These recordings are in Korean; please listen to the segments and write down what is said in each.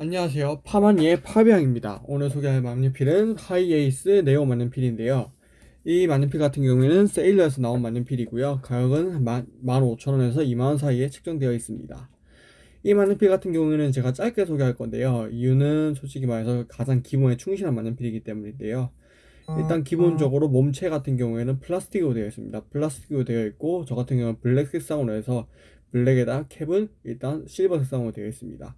안녕하세요. 파마니의 파비앙입니다. 오늘 소개할 만년필은 하이에이스 네오 만년필인데요. 이 만년필 같은 경우에는 세일러에서 나온 만년필이고요. 가격은 15,000원에서 2만원 사이에 책정되어 있습니다. 이 만년필 같은 경우에는 제가 짧게 소개할 건데요. 이유는 솔직히 말해서 가장 기본에 충실한 만년필이기 때문인데요. 일단 기본적으로 몸체 같은 경우에는 플라스틱으로 되어 있습니다. 플라스틱으로 되어 있고 저 같은 경우는 블랙 색상으로 해서 블랙에다 캡은 일단 실버 색상으로 되어 있습니다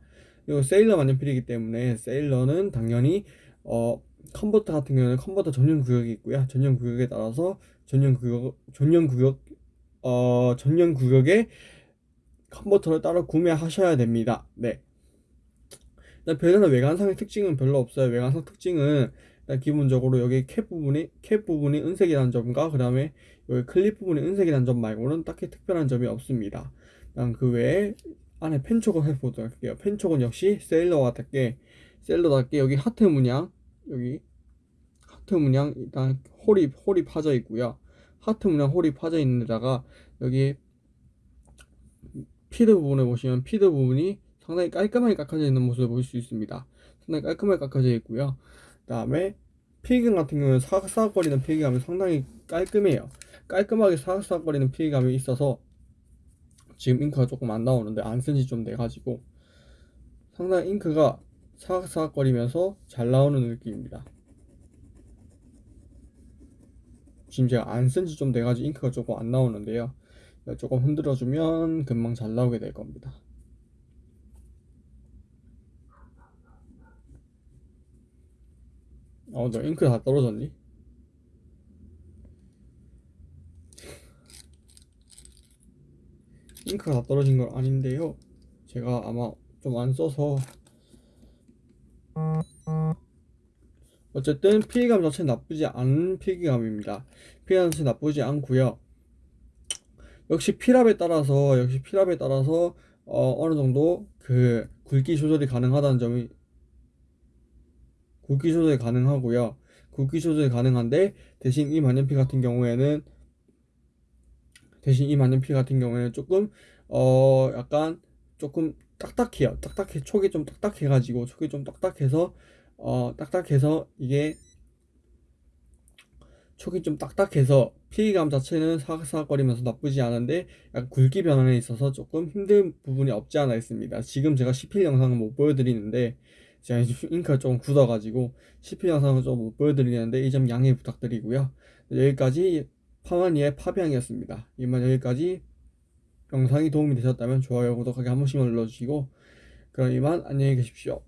그리고 세일러 만년필이기 때문에 세일러는 당연히 어 컨버터 같은 경우는 컨버터 전용 구역이 있고요. 전용 구역에 따라서 전용 구역 전용 구역 어 전용 구역에 컨버터를 따로 구매하셔야 됩니다. 네. 별다른 외관상의 특징은 별로 없어요. 외관상 특징은 기본적으로 여기 캡 부분이 캡 부분이 은색이라는 점과 그 다음에 여기 클립 부분이 은색이라는 점 말고는 딱히 특별한 점이 없습니다. 그 외에 안에 펜촉을 해보도록 할게요. 펜촉은 역시 세일러와 같게 세일러답게 여기 하트 문양 여기 하트 문양 일단 hole이 hole이 파져 있고요. 하트 문양 hole이 파져 있는 데다가 여기 feed 부분에 보시면 feed 부분이 상당히 깔끔하게 깎아져 있는 모습을 볼수 있습니다. 상당히 깔끔하게 깎아져 있고요. 그 다음에 필기감 같은 경우는 사각사각거리는 필기감이 상당히 깔끔해요. 깔끔하게 사각사각거리는 필기감이 있어서 지금 잉크가 조금 안 나오는데 안 쓴 지 좀 돼가지고 상당히 잉크가 사각사각거리면서 잘 나오는 느낌입니다. 지금 제가 안 쓴 지 좀 돼가지고 잉크가 조금 안 나오는데요. 조금 흔들어주면 금방 잘 나오게 될 겁니다. 어, 너 잉크 다 떨어졌니? 잉크가 다 떨어진 건 아닌데요. 제가 아마 좀 안 써서. 어쨌든 피해감 자체는 나쁘지 않은 필기감입니다. 피해감 자체 나쁘지 않고요. 역시 피랍에 따라서 역시 피랍에 따라서 어, 어느 정도 그 굵기 조절이 가능하다는 점이 굵기 조절이 가능하고요. 굵기 조절이 가능한데 대신 이 만년필 같은 경우에는 대신 이 만년필 같은 경우에는 조금 어 약간 조금 딱딱해요. 딱딱해 촉이 좀 딱딱해 가지고 촉이 좀 딱딱해서 어 딱딱해서 이게 촉이 좀 딱딱해서 피감 자체는 사각사각거리면서 나쁘지 않은데 약간 굵기 변환에 있어서 조금 힘든 부분이 없지 않아 있습니다. 지금 제가 10필 영상은 못 보여드리는데 제가 잉크가 조금 굳어가지고 10필 영상은 좀 못 보여드리는데 이 점 양해 부탁드리고요. 여기까지 파마니의 파비앙이었습니다. 이만 여기까지 영상이 도움이 되셨다면 좋아요, 구독하기 한 번씩만 눌러주시고 그럼 이만 안녕히 계십시오.